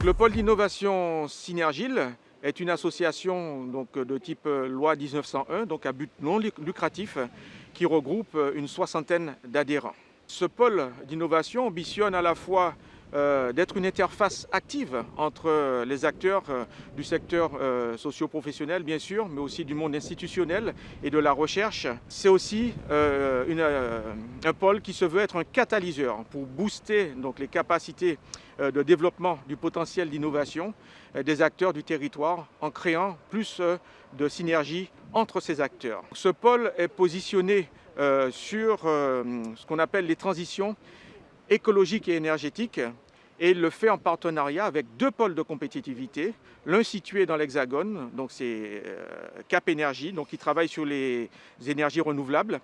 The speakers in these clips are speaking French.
Le pôle d'innovation Synergile est une association donc, de type loi 1901, donc à but non lucratif, qui regroupe une soixantaine d'adhérents. Ce pôle d'innovation ambitionne à la fois euh, d'être une interface active entre les acteurs euh, du secteur euh, socio-professionnel, bien sûr, mais aussi du monde institutionnel et de la recherche. C'est aussi un pôle qui se veut être un catalyseur pour booster donc, les capacités de développement du potentiel d'innovation des acteurs du territoire en créant plus de synergie entre ces acteurs. Ce pôle est positionné sur ce qu'on appelle les transitions écologiques et énergétiques et il le fait en partenariat avec deux pôles de compétitivité, l'un situé dans l'Hexagone, donc c'est euh, Cap Énergie, donc qui travaille sur les énergies renouvelables,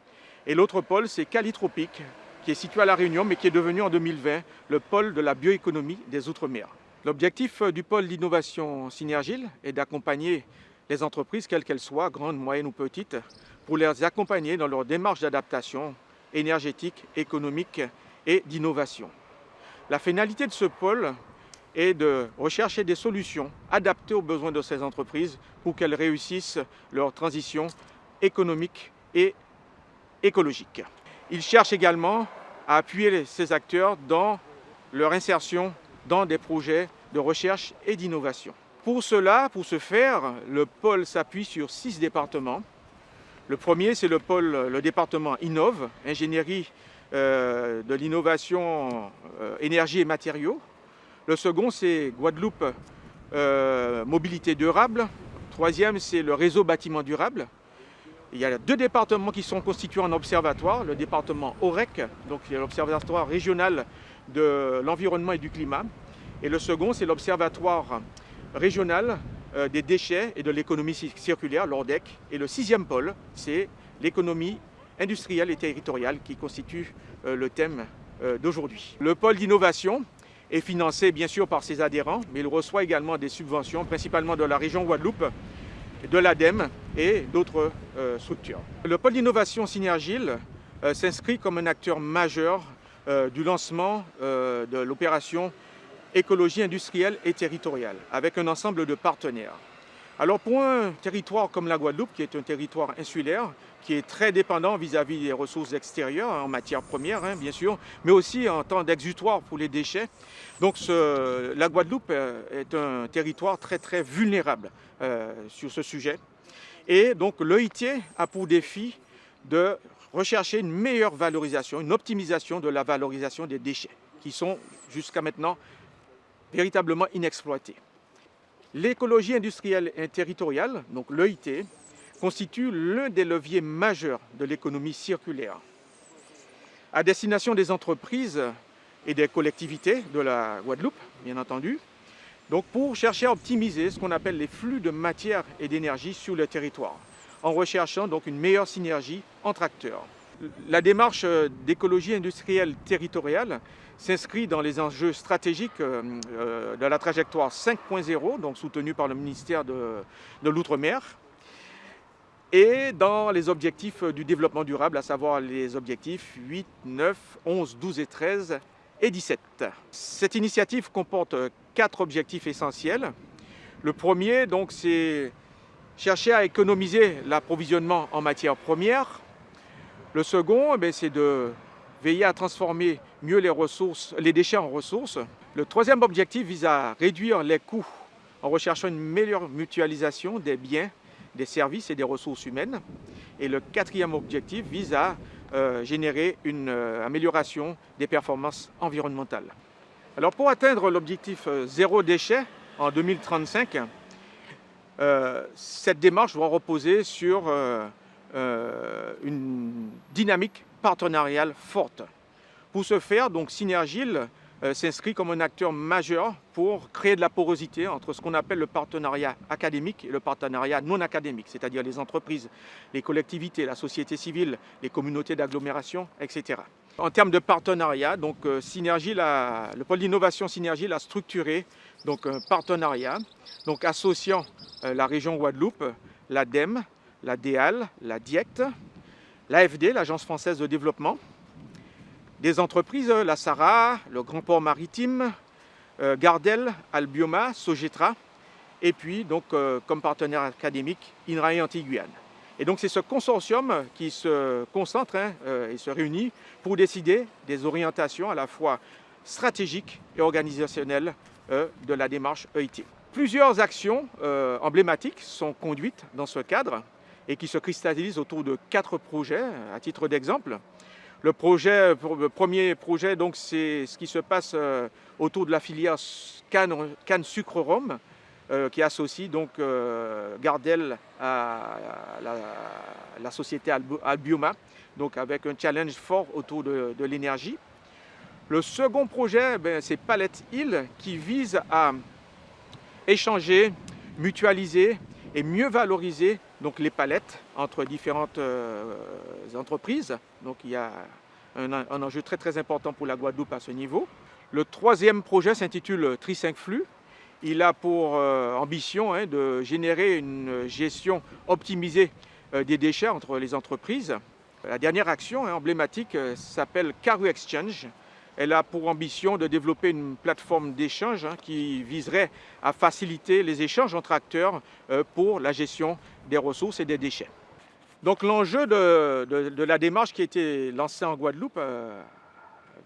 et l'autre pôle c'est Calitropique, qui est situé à La Réunion, mais qui est devenu en 2020 le pôle de la bioéconomie des Outre-mer. L'objectif euh, du pôle d'innovation Synergile est d'accompagner les entreprises, quelles qu'elles soient, grandes, moyennes ou petites, pour les accompagner dans leur démarche d'adaptation énergétique, économique et d'innovation. La finalité de ce pôle est de rechercher des solutions adaptées aux besoins de ces entreprises pour qu'elles réussissent leur transition économique et écologique. Il cherche également à appuyer ces acteurs dans leur insertion dans des projets de recherche et d'innovation. Pour cela, pour ce faire, le pôle s'appuie sur six départements. Le premier, c'est le pôle, le département Innove, ingénierie de l'innovation euh, énergie et matériaux. Le second, c'est Guadeloupe euh, mobilité durable. Troisième, c'est le réseau bâtiment durable. Il y a deux départements qui sont constitués en observatoire. Le département OREC, donc l'Observatoire régional de l'environnement et du climat. Et le second, c'est l'Observatoire régional des déchets et de l'économie circulaire, l'ORDEC. Et le sixième pôle, c'est l'économie industrielle et territoriale qui constitue euh, le thème euh, d'aujourd'hui. Le pôle d'innovation est financé bien sûr par ses adhérents, mais il reçoit également des subventions, principalement de la région Guadeloupe, de l'ADEME et d'autres euh, structures. Le pôle d'innovation Synergile s'inscrit comme un acteur majeur du lancement de l'opération écologie industrielle et territoriale, avec un ensemble de partenaires. Alors pour un territoire comme la Guadeloupe, qui est un territoire insulaire, qui est très dépendant vis-à-vis des ressources extérieures, en matière première hein, bien sûr, mais aussi en temps d'exutoire pour les déchets. Donc la Guadeloupe euh, est un territoire très très vulnérable euh, sur ce sujet. Et donc l'OIT a pour défi de rechercher une meilleure valorisation, une optimisation de la valorisation des déchets, qui sont jusqu'à maintenant véritablement inexploités. L'écologie industrielle et territoriale, donc l'EIT, constitue l'un des leviers majeurs de l'économie circulaire. À destination des entreprises et des collectivités de la Guadeloupe, bien entendu, pour chercher à optimiser ce qu'on appelle les flux de matière et d'énergie sur le territoire, en recherchant donc une meilleure synergie entre acteurs. La démarche d'écologie industrielle territoriale s'inscrit dans les enjeux stratégiques euh, euh, de la trajectoire 5.0, donc soutenue par le ministère de, l'Outre-mer, et dans les objectifs du développement durable, à savoir les objectifs 8, 9, 11, 12 et 13 et 17. Cette initiative comporte quatre objectifs essentiels. Le premier, c'est chercher à économiser l'approvisionnement en matières premières. Le second, eh c'est de veiller à transformer mieux les, déchets en ressources. Le troisième objectif vise à réduire les coûts en recherchant une meilleure mutualisation des biens, des services et des ressources humaines. Et le quatrième objectif vise à euh, générer une euh, amélioration des performances environnementales. Alors pour atteindre l'objectif euh, zéro déchet en 2035, cette démarche doit reposer sur une dynamique partenariale forte. Pour ce faire, donc Synergile euh, s'inscrit comme un acteur majeur pour créer de la porosité entre ce qu'on appelle le partenariat académique et le partenariat non académique, c'est-à-dire les entreprises, les collectivités, la société civile, les communautés d'agglomération, etc. En termes de partenariat, donc euh, le pôle d'innovation Synergie a structuré donc, un partenariat donc, associant euh, la région Guadeloupe, l'ADEME, la DEAL, la DIECT, l'AFD, l'Agence française de développement, des entreprises, la SARA, le Grand Port Maritime, Gardel, Albioma, Sogetra, et puis donc comme partenaire académique INRAE Antiguyane. Et donc c'est ce consortium qui se concentre hein, et se réunit pour décider des orientations à la fois stratégiques et organisationnelles de la démarche EIT. Plusieurs actions emblématiques sont conduites dans ce cadre et qui se cristallisent autour de quatre projets, à titre d'exemple. Le, premier projet, c'est ce qui se passe euh, autour de la filière canne, canne sucre rhum, euh, qui associe donc euh, Gardel à la, société Albioma, donc avec un challenge fort autour de, l'énergie. Le second projet, ben, c'est Palette Hill, qui vise à échanger, mutualiser et mieux valoriser donc, les palettes entre différentes euh, entreprises. Donc il y a un, enjeu très très important pour la Guadeloupe à ce niveau. Le troisième projet s'intitule Tri 5 Flux. Il a pour euh, ambition hein, de générer une gestion optimisée euh, des déchets entre les entreprises. La dernière action hein, emblématique s'appelle Caru Exchange. Elle a pour ambition de développer une plateforme d'échange hein, qui viserait à faciliter les échanges entre acteurs euh, pour la gestion des ressources et des déchets. Donc l'enjeu de, la démarche qui a été lancée en Guadeloupe euh,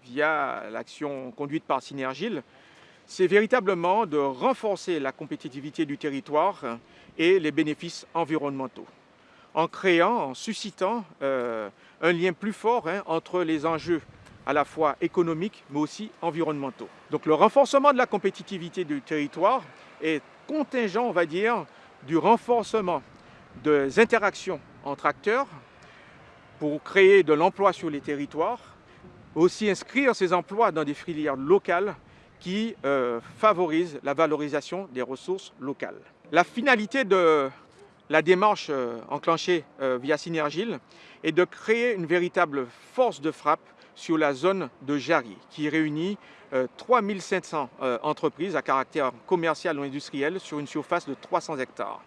via l'action conduite par Synergile, c'est véritablement de renforcer la compétitivité du territoire et les bénéfices environnementaux en créant, en suscitant euh, un lien plus fort hein, entre les enjeux à la fois économiques mais aussi environnementaux. Donc le renforcement de la compétitivité du territoire est contingent, on va dire, du renforcement des interactions entre acteurs pour créer de l'emploi sur les territoires, aussi inscrire ces emplois dans des filières locales qui euh, favorisent la valorisation des ressources locales. La finalité de la démarche euh, enclenchée euh, via Synergile est de créer une véritable force de frappe sur la zone de Jarry, qui réunit 3500 euh, euh, entreprises à caractère commercial ou industriel sur une surface de 300 hectares.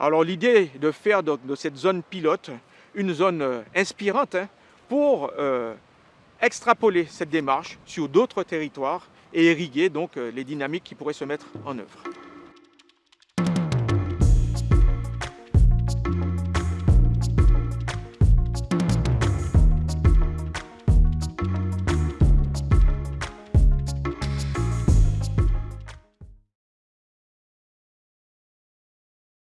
Alors l'idée de faire de, cette zone pilote une zone euh, inspirante hein, pour extrapoler cette démarche sur d'autres territoires et irriguer donc les dynamiques qui pourraient se mettre en œuvre.